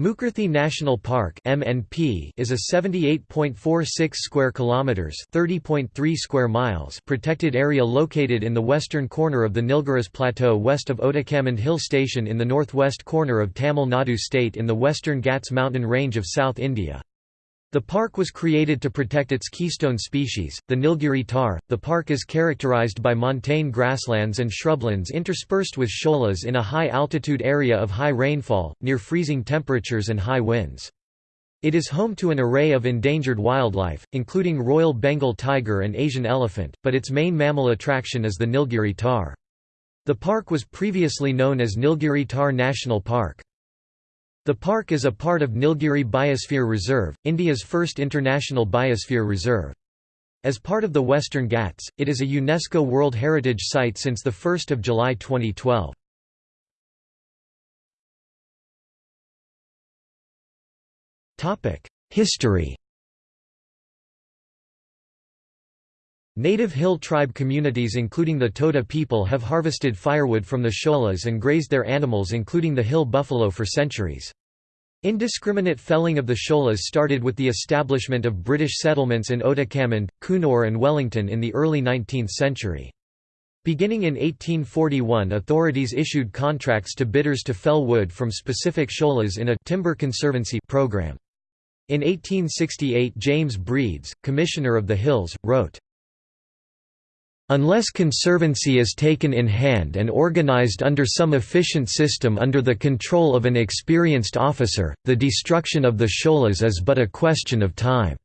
Mukurthi National Park (MNP) is a 78.46 square kilometers (30.3 square miles) protected area located in the western corner of the Nilgiris Plateau west of Otakam Hill Station in the northwest corner of Tamil Nadu state in the western Ghats mountain range of South India. The park was created to protect its keystone species, the Nilgiri tahr. The park is characterized by montane grasslands and shrublands interspersed with sholas in a high altitude area of high rainfall, near freezing temperatures and high winds. It is home to an array of endangered wildlife, including Royal Bengal tiger and Asian elephant, but its main mammal attraction is the Nilgiri tahr. The park was previously known as Nilgiri Tahr National Park. The park is a part of Nilgiri Biosphere Reserve, India's first international biosphere reserve. As part of the Western Ghats, it is a UNESCO World Heritage Site since 1 July 2012. History Native hill tribe communities including the Toda people have harvested firewood from the sholas and grazed their animals including the hill buffalo for centuries. Indiscriminate felling of the sholas started with the establishment of British settlements in Otakam, Coonoor and Wellington in the early 19th century. Beginning in 1841 authorities issued contracts to bidders to fell wood from specific sholas in a «timber conservancy» program. In 1868 James Breeks, Commissioner of the Hills, wrote, Unless conservancy is taken in hand and organized under some efficient system under the control of an experienced officer, the destruction of the sholas is but a question of time.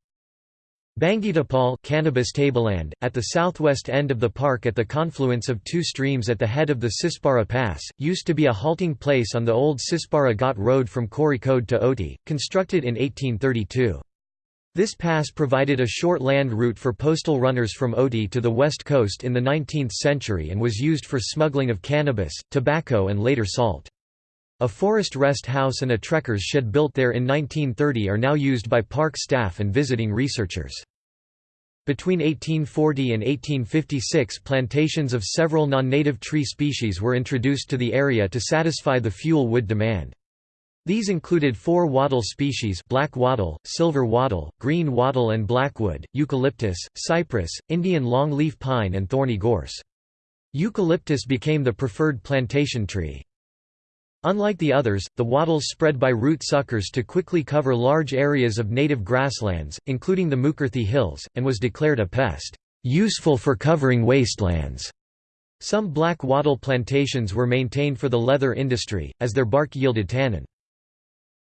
Bangitapal cannabis tableland, at the southwest end of the park at the confluence of two streams at the head of the Sispara Pass, used to be a halting place on the old Sispara Ghat road from Kozhikode to Ooty, constructed in 1832. This pass provided a short land route for postal runners from Ooty to the west coast in the 19th century and was used for smuggling of cannabis, tobacco and later salt. A forest rest house and a trekker's shed built there in 1930 are now used by park staff and visiting researchers. Between 1840 and 1856 plantations of several non-native tree species were introduced to the area to satisfy the fuel wood demand. These included four wattle species black wattle, silver wattle, green wattle and blackwood, eucalyptus, cypress, Indian longleaf pine and thorny gorse. Eucalyptus became the preferred plantation tree. Unlike the others, the wattles spread by root suckers to quickly cover large areas of native grasslands, including the Mukurthi Hills, and was declared a pest, useful for covering wastelands. Some black wattle plantations were maintained for the leather industry, as their bark yielded tannin.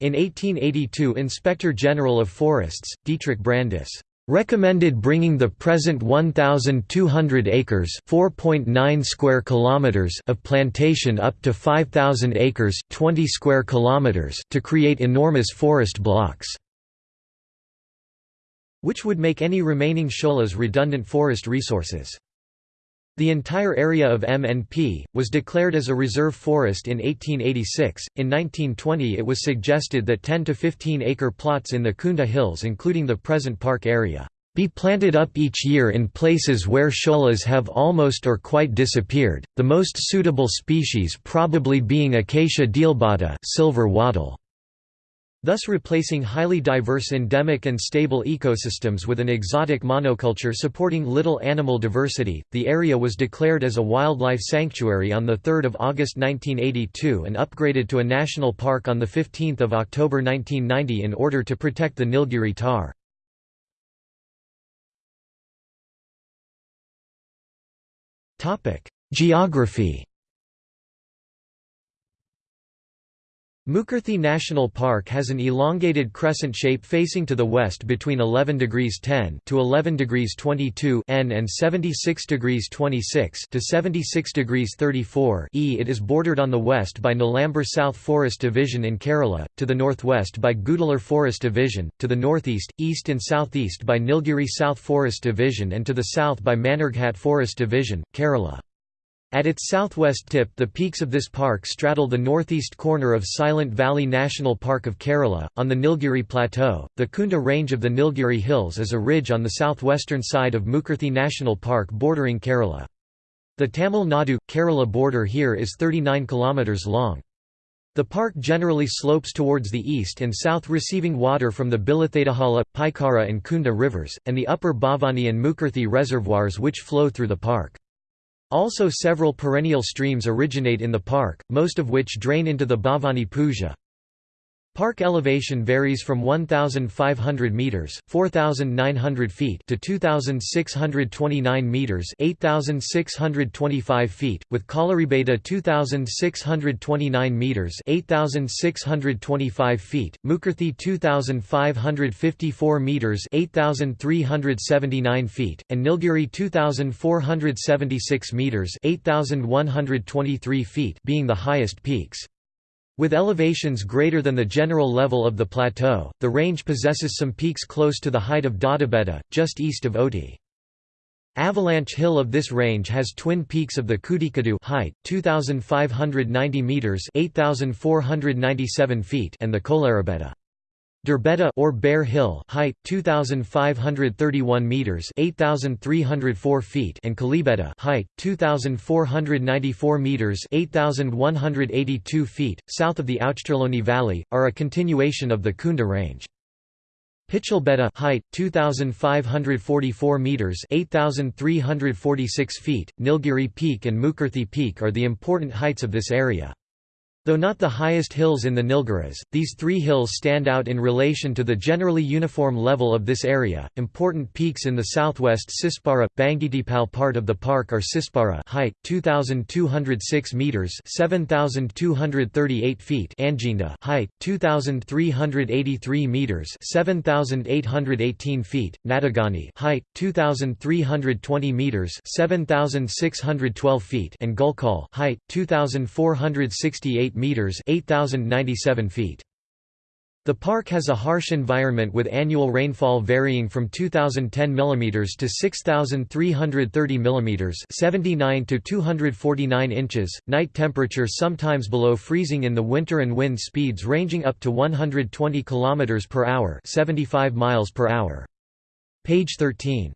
In 1882 Inspector General of Forests, Dietrich Brandis, recommended bringing the present 1200 acres 4.9 square kilometers of plantation up to 5000 acres 20 square kilometers to create enormous forest blocks which would make any remaining sholas redundant forest resources the entire area of MNP, was declared as a reserve forest in 1886. In 1920 it was suggested that 10 to 15 acre plots in the Kunda Hills including the present park area, be planted up each year in places where sholas have almost or quite disappeared, the most suitable species probably being Acacia dealbata silver wattle thus replacing highly diverse endemic and stable ecosystems with an exotic monoculture supporting little animal diversity. The area was declared as a wildlife sanctuary on 3 August 1982 and upgraded to a national park on 15 October 1990 in order to protect the Nilgiri tahr. Geography Mukurthi National Park has an elongated crescent shape facing to the west between 11 degrees 10 to 11 degrees 22 N and 76 degrees 26 to 76 degrees 34 E. It is bordered on the west by Nilambur South Forest Division in Kerala, to the northwest by Gudalur Forest Division, to the northeast, east and southeast by Nilgiri South Forest Division and to the south by Mannerghat Forest Division, Kerala. At its southwest tip the peaks of this park straddle the northeast corner of Silent Valley National Park of Kerala. On the Nilgiri Plateau, the Kunda range of the Nilgiri Hills is a ridge on the southwestern side of Mukurthi National Park bordering Kerala. The Tamil Nadu – Kerala border here is 39 km long. The park generally slopes towards the east and south receiving water from the Bilathetahala, Paikara and Kunda rivers, and the upper Bhavani and Mukurthi reservoirs which flow through the park. Also several perennial streams originate in the park, most of which drain into the Bhavani Puzha. Park elevation varies from 1,500 meters (4,900 feet) to 2,629 meters (8,625 feet), with Kalaribeta 2,629 meters (8,625 feet), Mukurthi 2,554 meters (8,379 feet), and Nilgiri 2,476 meters (8,123 feet) being the highest peaks. With elevations greater than the general level of the plateau, the range possesses some peaks close to the height of Doddabetta, just east of Ooty. Avalanche Hill of this range has twin peaks of the Kudikadu height 2590 meters 8497 feet and the Kolaribeta Durbetta or Bear Hill, height 2531 meters, 8304 feet, and Kalibeta, height 2494 meters, 8182 feet, south of the Ouchterlony Valley, are a continuation of the Kunda Range. Pichelbeta, height 2544 meters, 8346 feet, Nilgiri Peak and Mukurthi Peak are the important heights of this area. Though not the highest hills in the Nilgiris, these three hills stand out in relation to the generally uniform level of this area. Important peaks in the southwest Sispara, Bangitipal part of the park are Sispara height 2206 meters, 7238 feet, Anjinda height 2383 meters, 7818 feet, Natagani height 2320 meters, 7612 feet, and Gulkal height 2468 meters 8097 feet. The park has a harsh environment with annual rainfall varying from 2010 mm to 6330 mm 79 to 249 inches, night temperature sometimes below freezing in the winter and wind speeds ranging up to 120 km per hour 75 miles per hour. Page 13.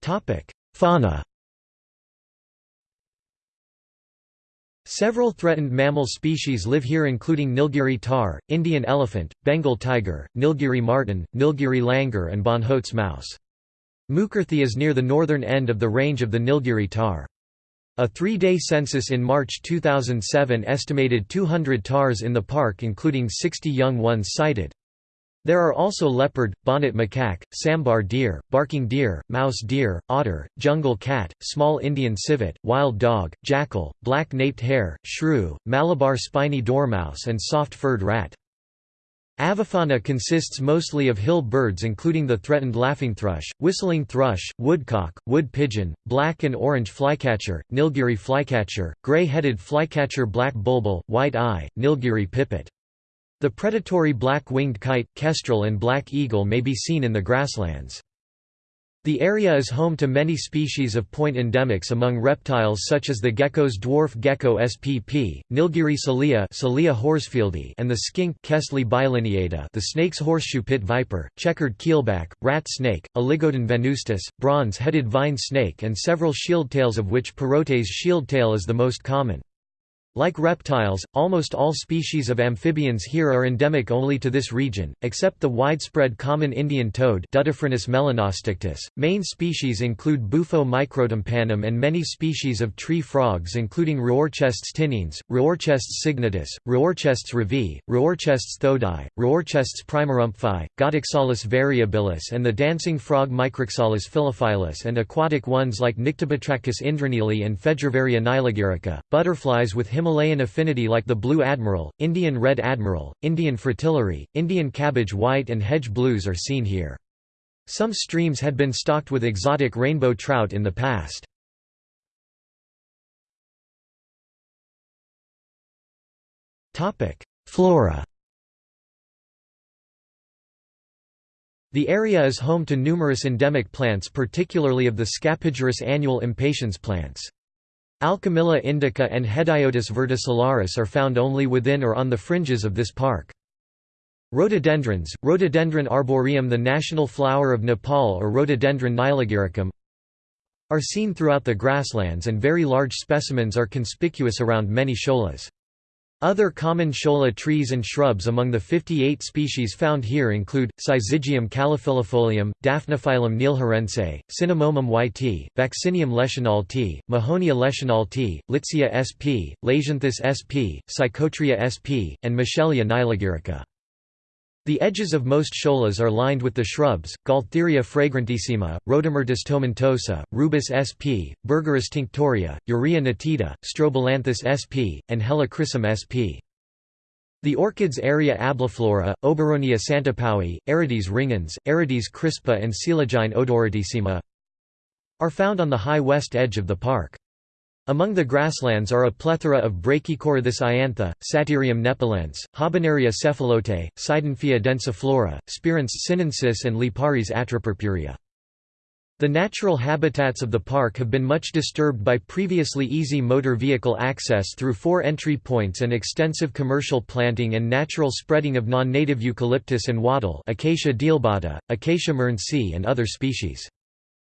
Topic: Fauna Several threatened mammal species live here including Nilgiri tahr, Indian elephant, Bengal tiger, Nilgiri marten, Nilgiri langur and Bonhote's mouse. Mukurthi is near the northern end of the range of the Nilgiri tahr. A three-day census in March 2007 estimated 200 tahrs in the park including 60 young ones sighted. There are also leopard, bonnet macaque, sambar deer, barking deer, mouse deer, otter, jungle cat, small Indian civet, wild dog, jackal, black-naped hare, shrew, Malabar spiny dormouse and soft-furred rat. Avifauna consists mostly of hill birds including the threatened laughing thrush, whistling thrush, woodcock, wood pigeon, black and orange flycatcher, Nilgiri flycatcher, gray-headed flycatcher black bulbul, white eye, Nilgiri pipit. The predatory black-winged kite, kestrel and black eagle may be seen in the grasslands. The area is home to many species of point endemics among reptiles such as the gecko's dwarf gecko spp, Nilgiri salea, salea horsfieldi, and the skink Kaestlea bilineata, the snake's horseshoe pit viper, checkered keelback, rat snake, Oligodon venustus, bronze-headed vine snake and several shieldtails of which Perote's shieldtail is the most common. Like reptiles, almost all species of amphibians here are endemic only to this region, except the widespread common Indian toad. Main species include Bufo microtympanum and many species of tree frogs including Raorchestes tinniens, Raorchestes signatus, Raorchestes revi, Raorchestes thodai, Raorchestes primarrumpfi, Ghatixalus variabilis and the dancing frog Micrixalus phyllophilus and aquatic ones like Nyctibatrachus indraneeli and Fejervarya nilagirica, butterflies with Himalayan affinity like the blue admiral, Indian red admiral, Indian fritillary, Indian cabbage white and hedge blues are seen here. Some streams had been stocked with exotic rainbow trout in the past. Flora The area is home to numerous endemic plants particularly of the Scapigerous annual impatiens plants. Alchemilla indica and Hedyotis verticillaris are found only within or on the fringes of this park. Rhododendrons, Rhododendron arboreum the national flower of Nepal or Rhododendron nilagiricum are seen throughout the grasslands and very large specimens are conspicuous around many sholas. Other common shola trees and shrubs among the 58 species found here include, Syzygium calophyllifolium, Daphniphyllum neilgherrense, Cinnamomum yti, Vaccinium leschenaultii, Mahonia leschenaultii, Litsea sp, Lasianthus sp, Psychotria sp, and Michelia nilagirica. The edges of most sholas are lined with the shrubs, Gaultheria fragrantissima, Rhodomyrtus tomentosa, Rubus sp, Berberis tinctoria, Eurya nitida, Strobilanthes sp, and Helichrysum sp. The orchids Eria albiflora, Oberonia santapaui, Aerides ringens, Aerides crispa and Coelogyne odoratissima are found on the high west edge of the park. Among the grasslands are a plethora of Brachycorythis iantha, Satyrium nepalense, Habenaria cephalote, Seidenfia densiflora, Spiranthes sinensis and Liparis atropurpurea. The natural habitats of the park have been much disturbed by previously easy motor vehicle access through four entry points and extensive commercial planting and natural spreading of non-native eucalyptus and wattle Acacia dealbata, Acacia and other species.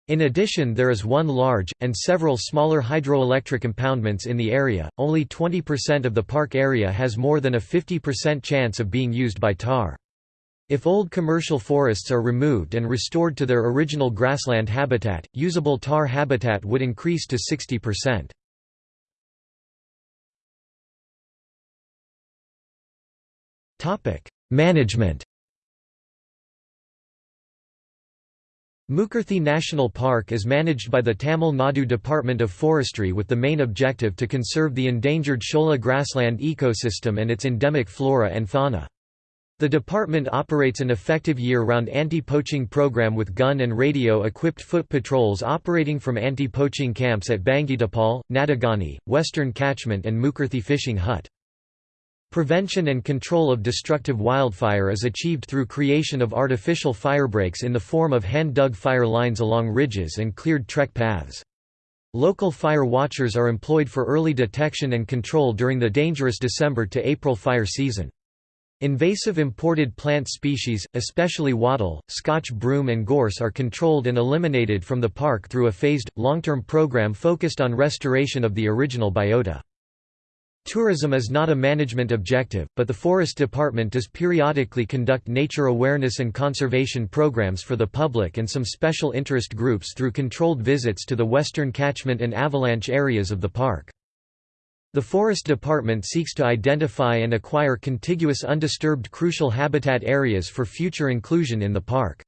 In addition there is one large, and several smaller hydroelectric impoundments in the area, only 20% of the park area has more than a 50% chance of being used by tahr. If old commercial forests are removed and restored to their original grassland habitat, usable tahr habitat would increase to 60%. Management Mukurthi National Park is managed by the Tamil Nadu Department of Forestry with the main objective to conserve the endangered Shola grassland ecosystem and its endemic flora and fauna. The department operates an effective year-round anti-poaching program with gun and radio-equipped foot patrols operating from anti-poaching camps at Bangitapal, Nadagani, Western Catchment and Mukurthi Fishing Hut. Prevention and control of destructive wildfire is achieved through creation of artificial firebreaks in the form of hand-dug fire lines along ridges and cleared trek paths. Local fire watchers are employed for early detection and control during the dangerous December to April fire season. Invasive imported plant species, especially wattle, Scotch broom and gorse are controlled and eliminated from the park through a phased, long-term program focused on restoration of the original biota. Tourism is not a management objective, but the Forest Department does periodically conduct nature awareness and conservation programs for the public and some special interest groups through controlled visits to the western catchment and avalanche areas of the park. The Forest Department seeks to identify and acquire contiguous undisturbed crucial habitat areas for future inclusion in the park.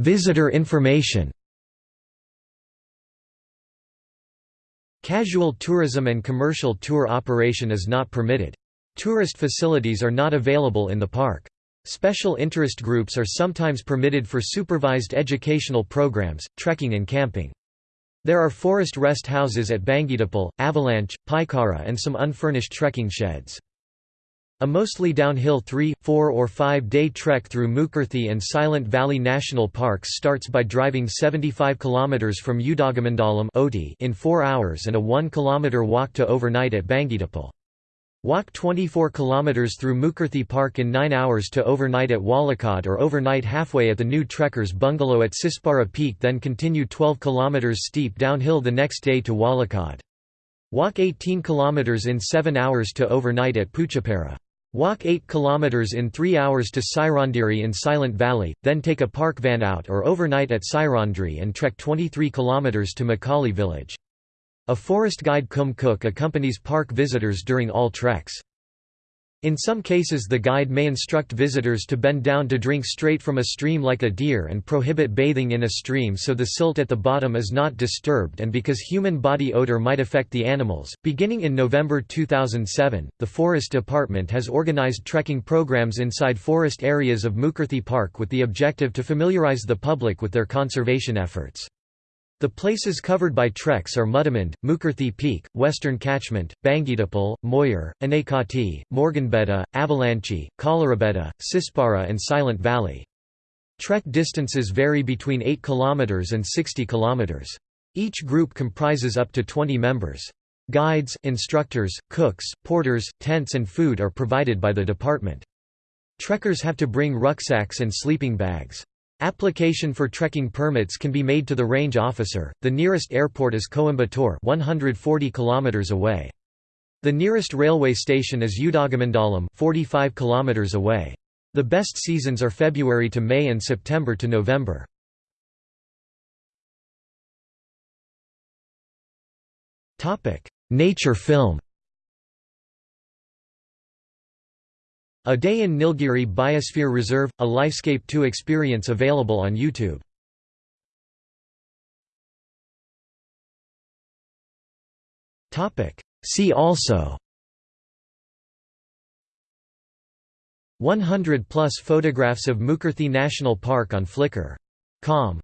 Visitor information Casual tourism and commercial tour operation is not permitted. Tourist facilities are not available in the park. Special interest groups are sometimes permitted for supervised educational programs, trekking and camping. There are forest rest houses at Bangitapal, Avalanche, Paikara and some unfurnished trekking sheds. A mostly downhill 3, 4 or 5 day trek through Mukurthi and Silent Valley National Parks starts by driving 75 km from Udagamandalam in 4 hours and a 1 km walk to overnight at Bangitapal. Walk 24 km through Mukurthi Park in 9 hours to overnight at Walakad or overnight halfway at the new Trekkers bungalow at Sispara Peak then continue 12 km steep downhill the next day to Walakad. Walk 18 km in 7 hours to overnight at Puchapara. Walk 8 km in 3 hours to Sairandiri in Silent Valley, then take a park van out or overnight at Sairandri and trek 23 km to Makali village. A forest guide Kum Cook accompanies park visitors during all treks. In some cases the guide may instruct visitors to bend down to drink straight from a stream like a deer and prohibit bathing in a stream so the silt at the bottom is not disturbed and because human body odor might affect the animals. Beginning in November 2007, the Forest Department has organized trekking programs inside forest areas of Mukurthi Park with the objective to familiarize the public with their conservation efforts. The places covered by treks are Mudamand, Mukurthi Peak, Western Catchment, Bangitapal, Moyur, Anekati, Morganbetta, Avalanche, Kalarabetta, Sispara and Silent Valley. Trek distances vary between 8 km and 60 km. Each group comprises up to 20 members. Guides, instructors, cooks, porters, tents and food are provided by the department. Trekkers have to bring rucksacks and sleeping bags. Application for trekking permits can be made to the range officer. The nearest airport is Coimbatore, 140 kilometers away. The nearest railway station is Udagamandalam, 45 kilometers away. The best seasons are February to May and September to November. Topic: Nature film. A Day in Nilgiri Biosphere Reserve, a Lifescape 2 experience available on YouTube. See also 100 plus photographs of Mukurthi National Park on Flickr. Flickr.com